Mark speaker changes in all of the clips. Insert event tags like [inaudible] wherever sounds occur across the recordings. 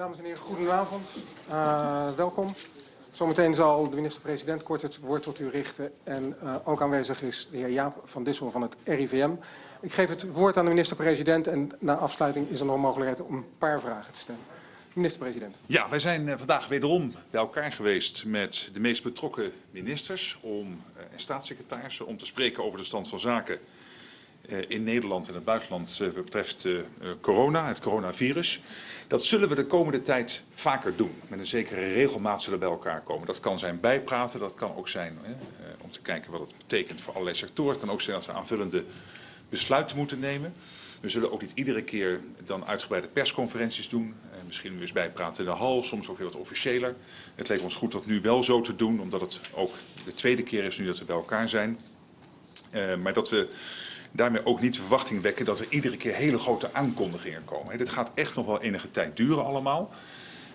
Speaker 1: Dames en heren, goedenavond. Uh, welkom. Zometeen zal de minister-president kort het woord tot u richten. En uh, ook aanwezig is de heer Jaap van Dissel van het RIVM. Ik geef het woord aan de minister-president en na afsluiting is er nog mogelijkheid om een paar vragen te stellen. Minister-president.
Speaker 2: Ja, wij zijn uh, vandaag wederom bij elkaar geweest met de meest betrokken ministers om, en staatssecretarissen om te spreken over de stand van zaken in Nederland en het buitenland wat betreft corona, het coronavirus. Dat zullen we de komende tijd vaker doen. Met een zekere regelmaat zullen we bij elkaar komen. Dat kan zijn bijpraten, dat kan ook zijn om te kijken wat het betekent voor allerlei sectoren. Het kan ook zijn dat we aanvullende besluiten moeten nemen. We zullen ook niet iedere keer dan uitgebreide persconferenties doen. misschien weer eens bijpraten in de hal, soms ook weer wat officiëler. Het leek ons goed dat nu wel zo te doen, omdat het ook de tweede keer is nu dat we bij elkaar zijn. Maar dat we daarmee ook niet de verwachting wekken dat er iedere keer hele grote aankondigingen komen. Dit gaat echt nog wel enige tijd duren allemaal.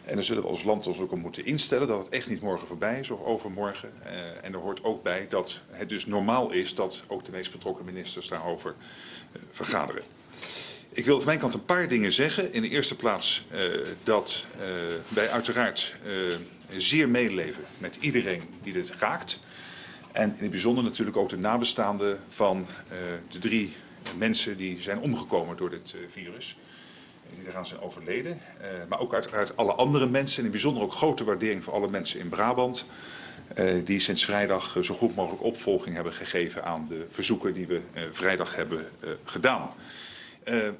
Speaker 2: En dan zullen we als land ons ook op moeten instellen dat het echt niet morgen voorbij is of overmorgen. Uh, en er hoort ook bij dat het dus normaal is dat ook de meest betrokken ministers daarover uh, vergaderen. Ik wil van mijn kant een paar dingen zeggen. In de eerste plaats uh, dat wij uiteraard zeer meeleven met iedereen die dit raakt. En in het bijzonder natuurlijk ook de nabestaanden van uh, de drie mensen die zijn omgekomen door dit uh, virus. Die eraan zijn overleden. Uh, maar ook uiteraard alle andere mensen. En in het bijzonder ook grote waardering voor alle mensen in Brabant. die sinds vrijdag zo goed mogelijk opvolging hebben gegeven aan de verzoeken die we vrijdag hebben gedaan.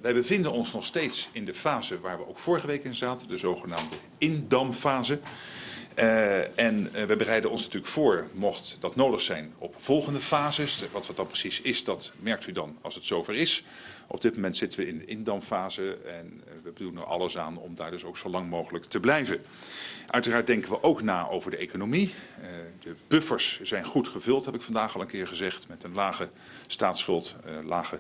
Speaker 2: wij bevinden ons nog steeds in de fase waar we ook vorige week in zaten. De zogenaamde indamfase. Uh, en uh, we bereiden ons natuurlijk voor, mocht dat nodig zijn, op volgende fases. Wat wat dan precies is, dat merkt u dan als het zover is. Op dit moment zitten we in de indamfase en uh, we doen er alles aan om daar dus ook zo lang mogelijk te blijven. Uiteraard denken we ook na over de economie. de buffers zijn goed gevuld, heb ik vandaag al een keer gezegd, met een lage staatsschuld, lage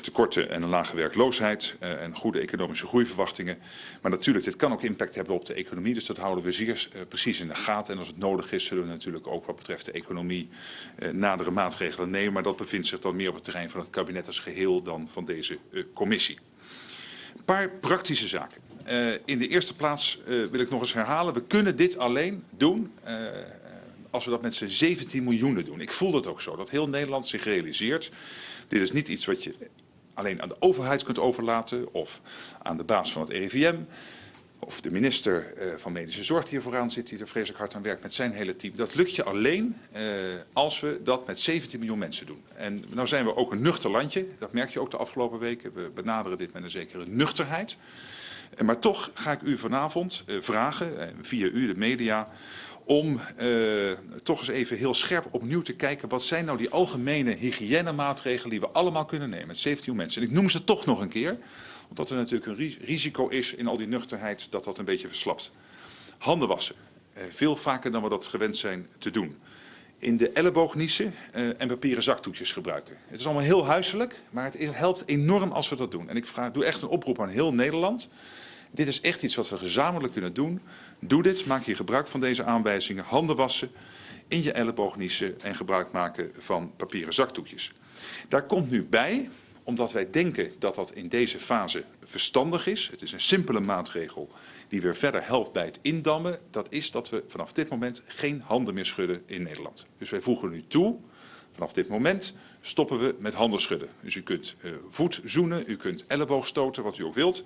Speaker 2: tekorten en een lage werkloosheid uh, en goede economische groeiverwachtingen. Maar natuurlijk, dit kan ook impact hebben op de economie, dus dat houden we zeer uh, precies in de gaten. En als het nodig is, zullen we natuurlijk ook wat betreft de economie nadere maatregelen nemen. Maar dat bevindt zich dan meer op het terrein van het kabinet als geheel dan van deze commissie. Een paar praktische zaken. in de eerste plaats wil ik nog eens herhalen, we kunnen dit alleen doen als we dat met z'n 17 miljoen doen. Ik voel dat ook zo, dat heel Nederland zich realiseert dit is niet iets wat je alleen aan de overheid kunt overlaten of aan de baas van het RIVM of de minister uh, van Medische Zorg die hier vooraan zit, die er vreselijk hard aan werkt met zijn hele team. Dat lukt je alleen uh, als we dat met 17 miljoen mensen doen. En nou zijn we ook een nuchter landje, dat merk je ook de afgelopen weken. We benaderen dit met een zekere nuchterheid. Uh, maar toch ga ik u vanavond vragen, via u, de media, om uh, toch eens even heel scherp opnieuw te kijken... wat zijn nou die algemene hygiënemaatregelen die we allemaal kunnen nemen met 17 mensen. En ik noem ze toch nog een keer, omdat er natuurlijk een risico is in al die nuchterheid dat dat een beetje verslapt. Handen wassen, uh, veel vaker dan we dat gewend zijn te doen. In de elleboog niezen uh, en papieren zakdoekjes gebruiken. Het is allemaal heel huiselijk, maar het helpt enorm als we dat doen. En ik vraag, doe echt een oproep aan heel Nederland... Dit is echt iets wat we gezamenlijk kunnen doen. Doe dit, maak hier gebruik van deze aanwijzingen. Handen wassen, in je elleboog niezen en gebruik maken van papieren zakdoekjes. Daar komt nu bij, omdat wij denken dat dat in deze fase verstandig is. Het is een simpele maatregel die weer verder helpt bij het indammen. Dat is dat we vanaf dit moment geen handen meer schudden in Nederland. Dus wij voegen nu toe, vanaf dit moment stoppen we met handen schudden. Dus u kunt uh, voet zoenen, u kunt elleboog stoten, wat u ook wilt.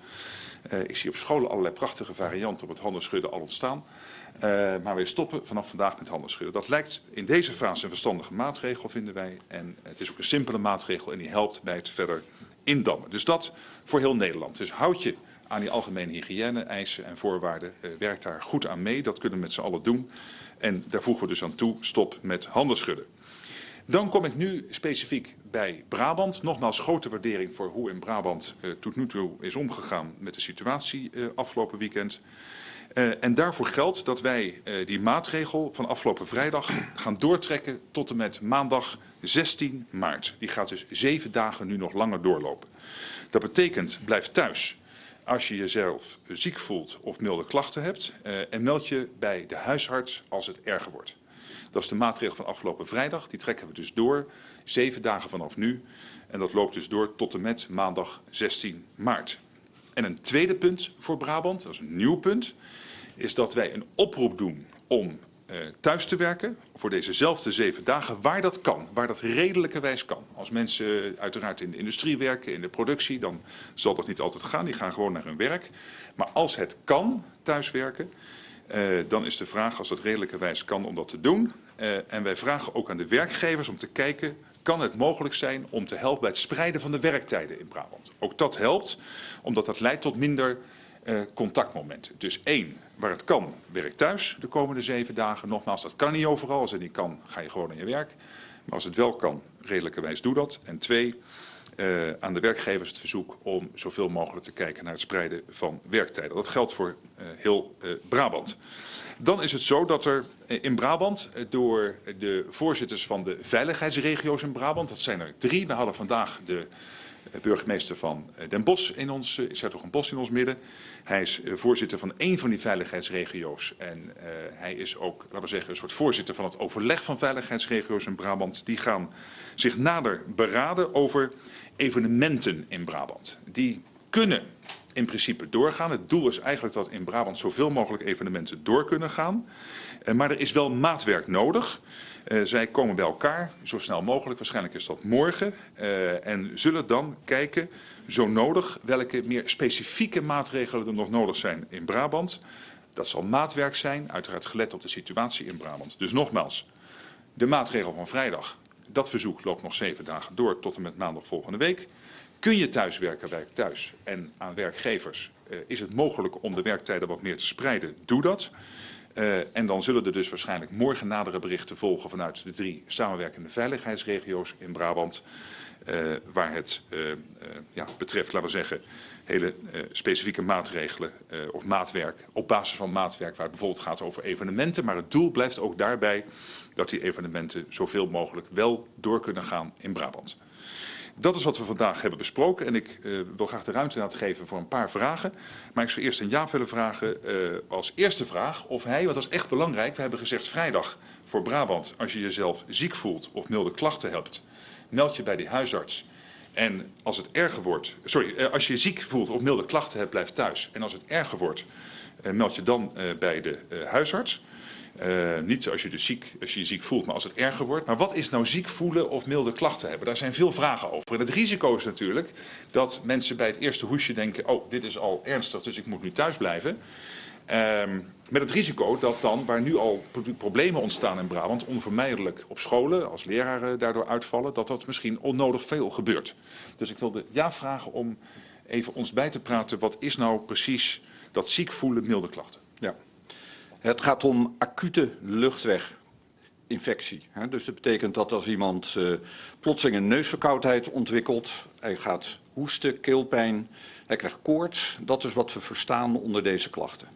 Speaker 2: Uh, ik zie op scholen allerlei prachtige varianten op het handen schudden al ontstaan. Uh, maar wij stoppen vanaf vandaag met handen schudden. Dat lijkt in deze fase een verstandige maatregel, vinden wij. En het is ook een simpele maatregel en die helpt bij het verder indammen. Dus dat voor heel Nederland. Dus houd je aan die algemene hygiëne-eisen en voorwaarden. Uh, werk daar goed aan mee, dat kunnen we met z'n allen doen. En daar voegen we dus aan toe, stop met handen schudden. Dan kom ik nu specifiek bij Brabant. Nogmaals grote waardering voor hoe in Brabant uh, tot nu toe is omgegaan met de situatie uh, afgelopen weekend. Uh, en daarvoor geldt dat wij die maatregel van afgelopen vrijdag [clears throat] gaan doortrekken tot en met maandag 16 maart. Die gaat dus zeven dagen nu nog langer doorlopen. Dat betekent blijf thuis als je jezelf ziek voelt of milde klachten hebt en meld je bij de huisarts als het erger wordt. Dat is de maatregel van afgelopen vrijdag. Die trekken we dus door, zeven dagen vanaf nu. En dat loopt dus door tot en met maandag 16 maart. En een tweede punt voor Brabant, dat is een nieuw punt, is dat wij een oproep doen om uh, thuis te werken voor dezezelfde zeven dagen, waar dat kan, waar dat redelijkerwijs kan. Als mensen uiteraard in de industrie werken, in de productie, dan zal dat niet altijd gaan. Die gaan gewoon naar hun werk. Maar als het kan, thuiswerken, uh, dan is de vraag, als dat redelijkerwijs kan, om dat te doen. Uh, en wij vragen ook aan de werkgevers om te kijken, kan het mogelijk zijn om te helpen bij het spreiden van de werktijden in Brabant. Ook dat helpt, omdat dat leidt tot minder uh, contactmomenten. Dus één, waar het kan, werk thuis de komende zeven dagen. Nogmaals, dat kan niet overal. Als het niet kan, ga je gewoon aan je werk. Maar als het wel kan, redelijkerwijs doe dat. En twee, uh, aan de werkgevers het verzoek om zoveel mogelijk te kijken naar het spreiden van werktijden. Dat geldt voor uh, heel uh, Brabant. Dan is het zo dat er in Brabant door de voorzitters van de veiligheidsregio's in Brabant, dat zijn er drie, we hadden vandaag de burgemeester van Den Bosch in ons, een Bos in ons midden. Hij is voorzitter van één van die veiligheidsregio's en hij is ook, laten we zeggen, een soort voorzitter van het overleg van veiligheidsregio's in Brabant. Die gaan zich nader beraden over evenementen in Brabant. Die kunnen in principe doorgaan. Het doel is eigenlijk dat in Brabant zoveel mogelijk evenementen door kunnen gaan. Uh, maar er is wel maatwerk nodig. Uh, zij komen bij elkaar, zo snel mogelijk, waarschijnlijk is dat morgen. Uh, en zullen dan kijken, zo nodig, welke meer specifieke maatregelen er nog nodig zijn in Brabant. Dat zal maatwerk zijn, uiteraard gelet op de situatie in Brabant. Dus nogmaals, de maatregel van vrijdag, dat verzoek loopt nog zeven dagen door tot en met maandag volgende week. Kun je thuiswerken, werk thuis. En aan werkgevers uh, is het mogelijk om de werktijden wat meer te spreiden, doe dat. Uh, en dan zullen er dus waarschijnlijk morgen nadere berichten volgen vanuit de drie samenwerkende veiligheidsregio's in Brabant. Uh, waar het uh, uh, ja, betreft, laten we zeggen, hele specifieke maatregelen of maatwerk. Op basis van maatwerk waar het bijvoorbeeld gaat over evenementen. Maar het doel blijft ook daarbij dat die evenementen zoveel mogelijk wel door kunnen gaan in Brabant. Dat is wat we vandaag hebben besproken en ik wil graag de ruimte laten geven voor een paar vragen. Maar ik zou eerst aan Jaap willen vragen als eerste vraag of hij, want dat is echt belangrijk, we hebben gezegd vrijdag voor Brabant, als je jezelf ziek voelt of milde klachten hebt, meld je bij die huisarts. En als het erger wordt, sorry, uh, als je ziek voelt of milde klachten hebt, blijf thuis. En als het erger wordt, meld je dan bij de huisarts. Niet als je, dus ziek, als je je ziek voelt, maar als het erger wordt. Maar wat is nou ziek voelen of milde klachten hebben? Daar zijn veel vragen over. En het risico is natuurlijk dat mensen bij het eerste hoesje denken... oh, dit is al ernstig, dus ik moet nu thuis blijven. Uh, met het risico dat dan, waar nu al problemen ontstaan in Brabant... onvermijdelijk op scholen, als leraren daardoor uitvallen... dat dat misschien onnodig veel gebeurt. Dus ik wilde ja vragen om even ons bij te praten... wat is nou precies dat ziek voelen, milde klachten?
Speaker 3: Ja. Het gaat om acute luchtweginfectie. Dus dat betekent dat als iemand uh, plotseling een neusverkoudheid ontwikkelt, hij gaat hoesten, keelpijn, hij krijgt koorts. Dat is wat we verstaan onder deze klachten.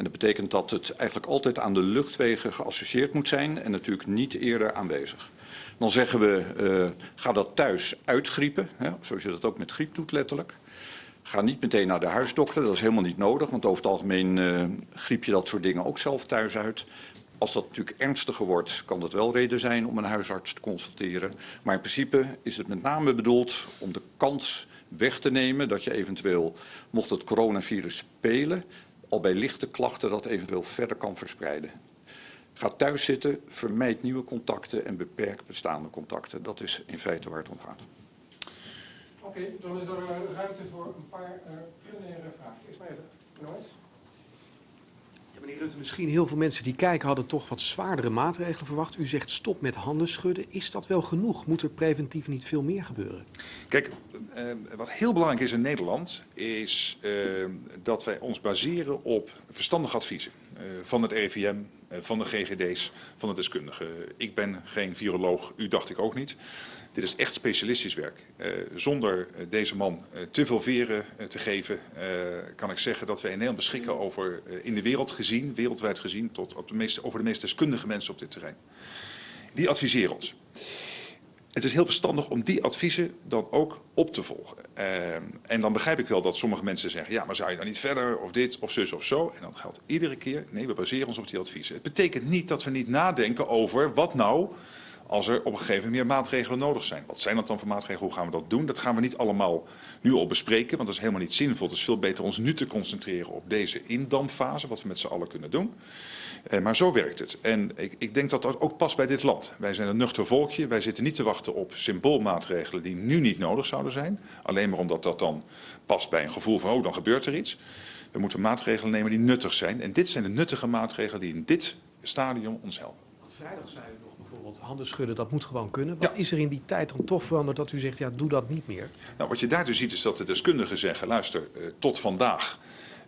Speaker 3: En dat betekent dat het eigenlijk altijd aan de luchtwegen geassocieerd moet zijn en natuurlijk niet eerder aanwezig. Dan zeggen we, uh, ga dat thuis uitgriepen, hè, zoals je dat ook met griep doet letterlijk. Ga niet meteen naar de huisdokter, dat is helemaal niet nodig, want over het algemeen uh, griep je dat soort dingen ook zelf thuis uit. Als dat natuurlijk ernstiger wordt, kan dat wel reden zijn om een huisarts te consulteren. Maar in principe is het met name bedoeld om de kans weg te nemen dat je eventueel, mocht het coronavirus spelen, al bij lichte klachten dat eventueel verder kan verspreiden. Ga thuis zitten, vermijd nieuwe contacten en beperk bestaande contacten. Dat is in feite waar het om gaat.
Speaker 1: Oké, dan is er ruimte voor een paar uh, plenaire vragen. Eerst maar even, Nois.
Speaker 4: Meneer Rutte, misschien heel veel mensen die kijken hadden toch wat zwaardere maatregelen verwacht. U zegt stop met handen schudden. Is dat wel genoeg? Moet er preventief niet veel meer gebeuren?
Speaker 2: Kijk, uh, wat heel belangrijk is in Nederland, is uh, dat wij ons baseren op verstandige adviezen. Van het RIVM, van de GGD's, van de deskundigen. Ik ben geen viroloog, u dacht ik ook niet. Dit is echt specialistisch werk. Uh, zonder deze man te veel veren te geven, kan ik zeggen dat wij in Nederland beschikken over, in de wereld gezien, wereldwijd gezien, tot op de meest, over de meest deskundige mensen op dit terrein. Die adviseren ons. Het is heel verstandig om die adviezen dan ook op te volgen. en dan begrijp ik wel dat sommige mensen zeggen, ja, maar zou je dan niet verder, of dit, of zus, of zo. En dan geldt iedere keer, nee, we baseren ons op die adviezen. Het betekent niet dat we niet nadenken over wat nou als er op een gegeven moment meer maatregelen nodig zijn. Wat zijn dat dan voor maatregelen? Hoe gaan we dat doen? Dat gaan we niet allemaal nu al bespreken, want dat is helemaal niet zinvol. Het is veel beter ons nu te concentreren op deze indampfase, wat we met z'n allen kunnen doen. Uh, maar zo werkt het. En ik, ik, denk dat dat ook past bij dit land. Wij zijn een nuchter volkje. Wij zitten niet te wachten op symboolmaatregelen die nu niet nodig zouden zijn. Alleen maar omdat dat dan past bij een gevoel van, oh, dan gebeurt er iets. We moeten maatregelen nemen die nuttig zijn. En dit zijn de nuttige maatregelen die in dit stadium ons helpen.
Speaker 4: Vrijdag zei u bijvoorbeeld handen schudden, dat moet gewoon kunnen. Wat ja. is er in die tijd dan toch veranderd dat u zegt, ja, doe dat niet meer?
Speaker 2: Nou, wat je daardoor ziet is dat de deskundigen zeggen, luister, uh, tot vandaag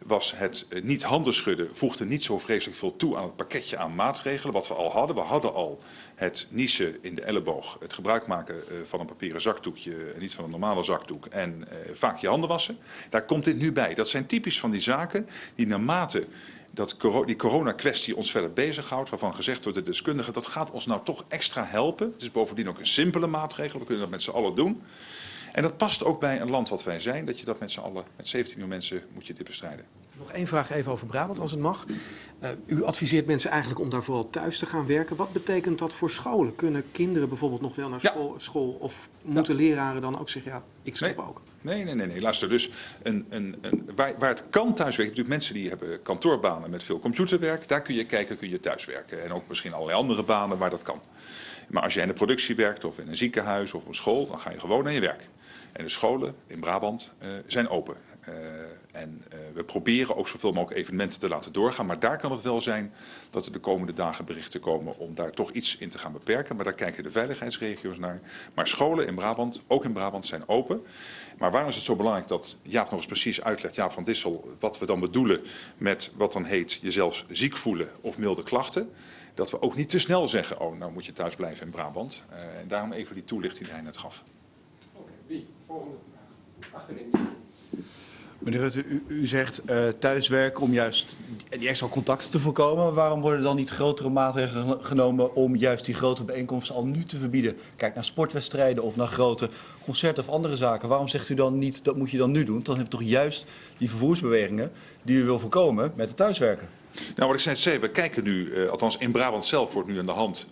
Speaker 2: was het uh, niet handen schudden, voegde niet zo vreselijk veel toe aan het pakketje aan maatregelen wat we al hadden. We hadden al het niezen in de elleboog, het gebruik maken uh, van een papieren zakdoekje en niet van een normale zakdoek en vaak je handen wassen. Daar komt dit nu bij. Dat zijn typisch van die zaken die naarmate dat die corona-kwestie ons verder bezighoudt, waarvan gezegd wordt de deskundigen, dat gaat ons nou toch extra helpen. Het is bovendien ook een simpele maatregel, we kunnen dat met z'n allen doen. En dat past ook bij een land wat wij zijn, dat je dat met z'n allen, met 17 miljoen mensen, moet je dit bestrijden.
Speaker 4: Nog één vraag even over Brabant, als het mag. Uh, u adviseert mensen eigenlijk om daar vooral thuis te gaan werken. Wat betekent dat voor scholen? Kunnen kinderen bijvoorbeeld nog wel naar school, of moeten ja. leraren dan ook zeggen, ja, ik stop
Speaker 2: nee.
Speaker 4: ook?
Speaker 2: Nee, nee, nee, nee. Luister, dus een, een, een, waar, waar het kan thuiswerken, natuurlijk mensen die hebben kantoorbanen met veel computerwerk, daar kun je kijken, kun je thuiswerken. En ook misschien allerlei andere banen waar dat kan. Maar als jij in de productie werkt of in een ziekenhuis of op een school, dan ga je gewoon naar je werk. En de scholen in Brabant uh, zijn open. Uh, en uh, we proberen ook zoveel mogelijk evenementen te laten doorgaan. Maar daar kan het wel zijn dat er de komende dagen berichten komen om daar toch iets in te gaan beperken. Maar daar kijken de veiligheidsregio's naar. Maar scholen in Brabant, ook in Brabant, zijn open. Maar waarom is het zo belangrijk dat Jaap nog eens precies uitlegt, Jaap van Dissel, wat we dan bedoelen met wat dan heet jezelf ziek voelen of milde klachten. Dat we ook niet te snel zeggen, oh nou moet je thuis blijven in Brabant. Uh, en daarom even die toelichting die hij net gaf.
Speaker 1: Oké, wie? Volgende vraag. Achterin.
Speaker 5: Meneer Rutte, u, u zegt uh, thuiswerken om juist die extra contacten te voorkomen. Waarom worden dan niet grotere maatregelen genomen om juist die grote bijeenkomsten al nu te verbieden? Kijk naar sportwedstrijden of naar grote concerten of andere zaken. Waarom zegt u dan niet, dat moet je dan nu doen? Dan heb je toch juist die vervoersbewegingen die u wil voorkomen met het thuiswerken.
Speaker 2: Nou, wat ik zei, we kijken nu, uh, althans in Brabant zelf wordt nu aan de hand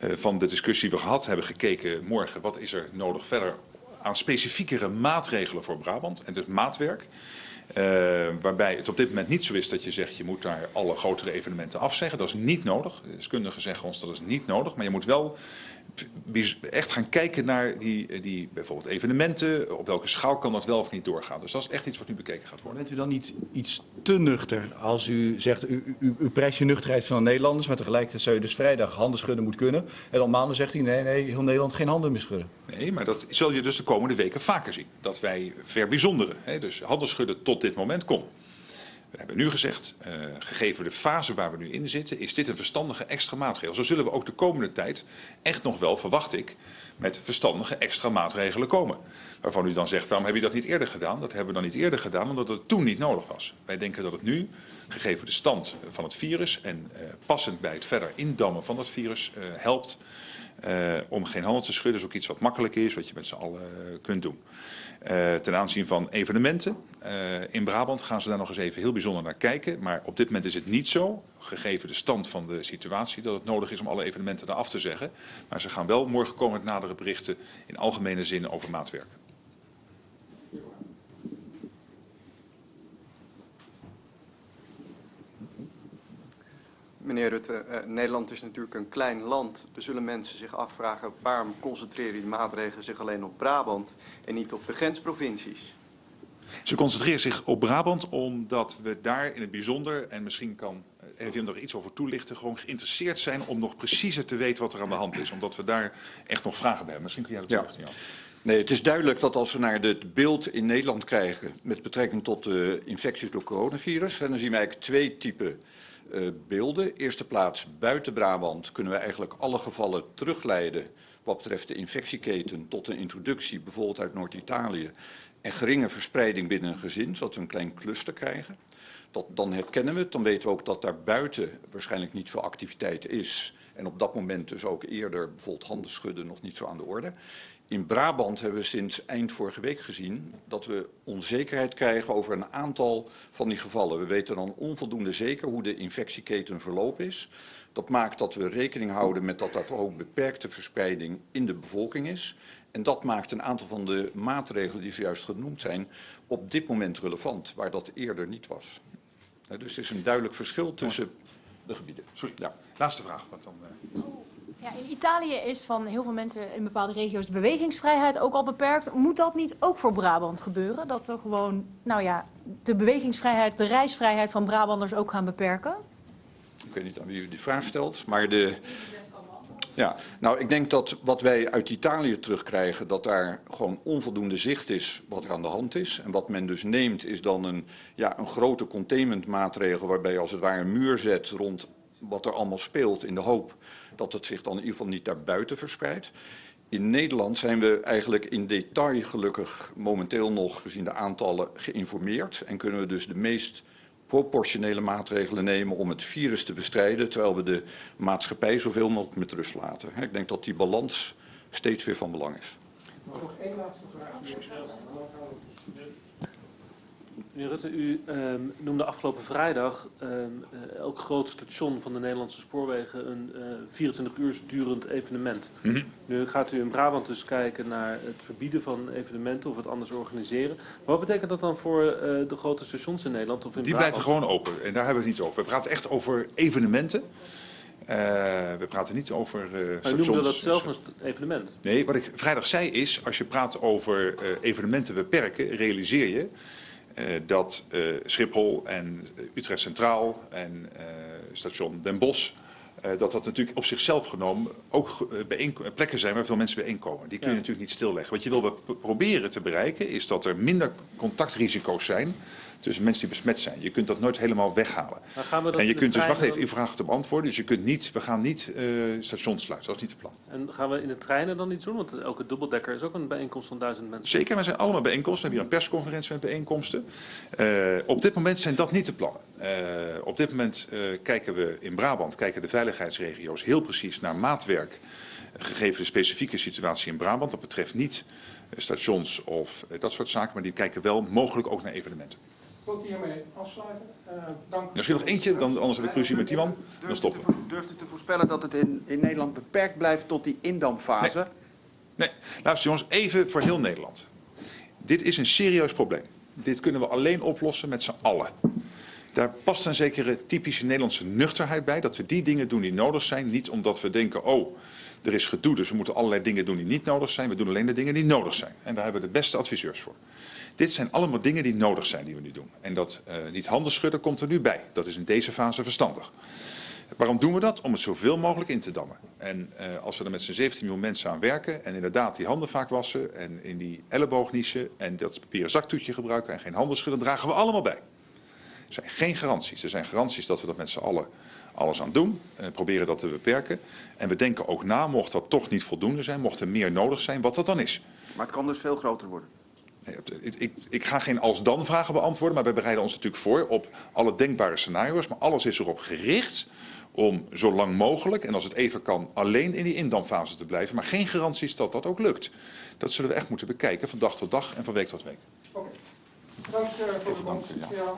Speaker 2: uh, van de discussie die we gehad hebben gekeken morgen. Wat is er nodig verder aan specifiekere maatregelen voor Brabant en dus maatwerk. Uh, waarbij het op dit moment niet zo is dat je zegt je moet daar alle grotere evenementen afzeggen. Dat is niet nodig. De deskundigen zeggen ons dat is niet nodig. Maar je moet wel echt gaan kijken naar die, die bijvoorbeeld evenementen. Op welke schaal kan dat wel of niet doorgaan. Dus dat is echt iets wat nu bekeken gaat worden.
Speaker 5: Bent u dan niet iets te nuchter als u zegt, u, u, u prijst je nuchterheid van de Nederlanders, maar tegelijkertijd zou je dus vrijdag handen schudden moet kunnen. En dan maanden zegt u, nee, nee, heel Nederland geen handen meer schudden.
Speaker 2: Nee, maar dat zul je dus de komende weken vaker zien. Dat wij verbijzonderen, hè, dus handen schudden tot dit moment kon. We hebben nu gezegd, uh, gegeven de fase waar we nu in zitten, is dit een verstandige extra maatregel. Zo zullen we ook de komende tijd echt nog wel, verwacht ik, met verstandige extra maatregelen komen. Waarvan u dan zegt, waarom heb je dat niet eerder gedaan? Dat hebben we dan niet eerder gedaan, omdat het toen niet nodig was. Wij denken dat het nu, gegeven de stand van het virus en uh, passend bij het verder indammen van het virus, uh, helpt om geen handen te schudden. is ook iets wat makkelijk is, wat je met z'n allen kunt doen. Uh, ten aanzien van evenementen. Uh, in Brabant gaan ze daar nog eens even heel bijzonder naar kijken. Maar op dit moment is het niet zo, gegeven de stand van de situatie, dat het nodig is om alle evenementen daar af te zeggen. Maar ze gaan wel morgen komen met nadere berichten in algemene zin over maatwerk.
Speaker 6: Meneer Rutte, uh, Nederland is natuurlijk een klein land. Er zullen mensen zich afvragen waarom concentreren die maatregelen zich alleen op Brabant en niet op de grensprovincies?
Speaker 2: Ze concentreren zich op Brabant omdat we daar in het bijzonder, en misschien kan RIVM er iets over toelichten, gewoon geïnteresseerd zijn om nog preciezer te weten wat er aan de hand is. Omdat we daar echt nog vragen bij hebben. Misschien kun jij dat toelichten,
Speaker 3: ja. Nee, het is duidelijk dat als we naar het beeld in Nederland krijgen met betrekking tot de infecties door coronavirus, en dan zien we eigenlijk twee typen uh, beelden. Eerste plaats buiten Brabant kunnen we eigenlijk alle gevallen terugleiden wat betreft de infectieketen tot een introductie, bijvoorbeeld uit Noord-Italië, en geringe verspreiding binnen een gezin, zodat we een klein cluster krijgen. Dat, dan herkennen we het, dan weten we ook dat daar buiten waarschijnlijk niet veel activiteit is. En op dat moment dus ook eerder bijvoorbeeld handen schudden nog niet zo aan de orde. In Brabant hebben we sinds eind vorige week gezien dat we onzekerheid krijgen over een aantal van die gevallen. We weten dan onvoldoende zeker hoe de infectieketen verloop is. Dat maakt dat we rekening houden met dat er ook beperkte verspreiding in de bevolking is. En dat maakt een aantal van de maatregelen die zojuist genoemd zijn op dit moment relevant, waar dat eerder niet was. Dus er is een duidelijk verschil tussen de gebieden.
Speaker 2: Sorry.
Speaker 3: Ja.
Speaker 2: Laatste vraag. Want dan, eh,
Speaker 7: Ja, in Italië is van heel veel mensen in bepaalde regio's de bewegingsvrijheid ook al beperkt. Moet dat niet ook voor Brabant gebeuren? Dat we gewoon, nou ja, de bewegingsvrijheid, de reisvrijheid van Brabanders ook gaan beperken?
Speaker 3: Ik weet niet aan wie u die vraag stelt, maar de... Ja, nou ik denk dat wat wij uit Italië terugkrijgen, dat daar gewoon onvoldoende zicht is wat er aan de hand is. En wat men dus neemt is dan een, ja, een grote containmentmaatregel waarbij je als het ware een muur zet rond wat er allemaal speelt in de hoop dat het zich dan in ieder geval niet daarbuiten verspreidt. In Nederland zijn we eigenlijk in detail gelukkig momenteel nog gezien de aantallen geïnformeerd en kunnen we dus de meest proportionele maatregelen nemen om het virus te bestrijden, terwijl we de maatschappij zoveel mogelijk met rust laten. Hè, Ik denk dat die balans steeds weer van belang is.
Speaker 1: Nog één laatste vraag.
Speaker 8: Meneer Rutte, u ehm, noemde afgelopen vrijdag ehm, eh, elk groot station van de Nederlandse spoorwegen een eh 24 uur durend evenement.
Speaker 2: Mhm.
Speaker 8: Nu gaat u in Brabant dus kijken naar het verbieden van evenementen of het anders organiseren. Maar wat betekent dat dan voor eh, de grote stations in Nederland of in
Speaker 2: Die
Speaker 8: Brabant?
Speaker 2: blijven gewoon open en daar hebben we het niet over. We praten echt over evenementen. Eh, we praten niet over eh
Speaker 8: Maar u
Speaker 2: stations.
Speaker 8: noemde dat zelf een evenement.
Speaker 2: Nee, wat ik vrijdag zei is, als je praat over eh, evenementen beperken, realiseer je eh, dat eh, Schiphol en eh, Utrecht Centraal en eh, station Den Bosch, eh, dat dat natuurlijk op zichzelf genomen ook eh, plekken zijn waar veel mensen bijeenkomen. Die kun je
Speaker 8: Ja.
Speaker 2: natuurlijk niet stilleggen. Wat je wil be- proberen te bereiken is dat er minder contactrisico's zijn tussen mensen die besmet zijn. Je kunt dat nooit helemaal weghalen.
Speaker 8: We
Speaker 2: En je kunt dus, wacht even, uw vraag te beantwoorden. Dus je kunt niet, we gaan niet eh, stations sluiten, dat is niet het plan.
Speaker 8: En gaan we in de treinen dan iets doen? Want elke dubbeldekker is ook een bijeenkomst van duizend mensen.
Speaker 2: Zeker, we zijn allemaal bijeenkomsten. We hebben hier een persconferentie met bijeenkomsten. Eh, op dit moment zijn dat niet de plannen. Eh, op dit moment kijken we in Brabant, kijken de veiligheidsregio's heel precies naar maatwerk. Gegeven de specifieke situatie in Brabant. Dat betreft niet stations of dat soort zaken, maar die kijken wel mogelijk ook naar evenementen.
Speaker 1: Ik wil het hiermee afsluiten. Eh, dank.
Speaker 2: Er is nog eentje, dan, anders heb ik ruzie met die man. Dan stoppen we.
Speaker 9: Durft u te voorspellen dat het in, in Nederland beperkt blijft tot die indampfase?
Speaker 2: Nee, luister jongens, even voor heel Nederland. Dit is een serieus probleem. Dit kunnen we alleen oplossen met z'n allen. Daar past een zekere typische Nederlandse nuchterheid bij. Dat we die dingen doen die nodig zijn. Niet omdat we denken, oh, er is gedoe, dus we moeten allerlei dingen doen die niet nodig zijn. We doen alleen de dingen die nodig zijn. En daar hebben we de beste adviseurs voor. Dit zijn allemaal dingen die nodig zijn die we nu doen. En dat eh, niet handen schudden komt er nu bij. Dat is in deze fase verstandig. Waarom doen we dat? Om het zoveel mogelijk in te dammen. En eh, als we er met z'n 17 miljoen mensen aan werken en inderdaad die handen vaak wassen en in die elleboog en dat papieren zaktoetje gebruiken en geen handen schudden, dragen we allemaal bij. Er zijn geen garanties. Er zijn garanties dat we dat met z'n allen alles aan doen. En proberen dat te beperken. En we denken ook na, mocht dat toch niet voldoende zijn, mocht er meer nodig zijn, wat dat dan is.
Speaker 9: Maar het kan dus veel groter worden.
Speaker 2: Ik, ik, ga geen als-dan vragen beantwoorden, maar wij bereiden ons natuurlijk voor op alle denkbare scenario's. Maar alles is erop gericht om zo lang mogelijk, en als het even kan, alleen in die indamfase te blijven. Maar geen garanties dat dat ook lukt. Dat zullen we echt moeten bekijken van dag tot dag en van week tot week.
Speaker 1: Oké. Dank eh, voor dank, ja.